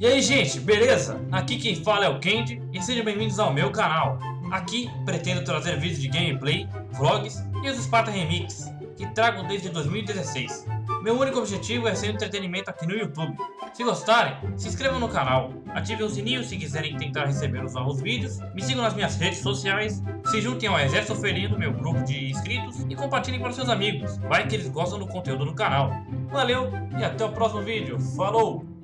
E aí gente, beleza? Aqui quem fala é o Candy e sejam bem-vindos ao meu canal. Aqui pretendo trazer vídeos de gameplay, vlogs e os Sparta Remix, que trago desde 2016. Meu único objetivo é ser entretenimento aqui no YouTube. Se gostarem, se inscrevam no canal, ativem o sininho se quiserem tentar receber os novos vídeos, me sigam nas minhas redes sociais, se juntem ao Exército Felino, meu grupo de inscritos, e compartilhem para seus amigos, vai que eles gostam do conteúdo no canal. Valeu e até o próximo vídeo, falou!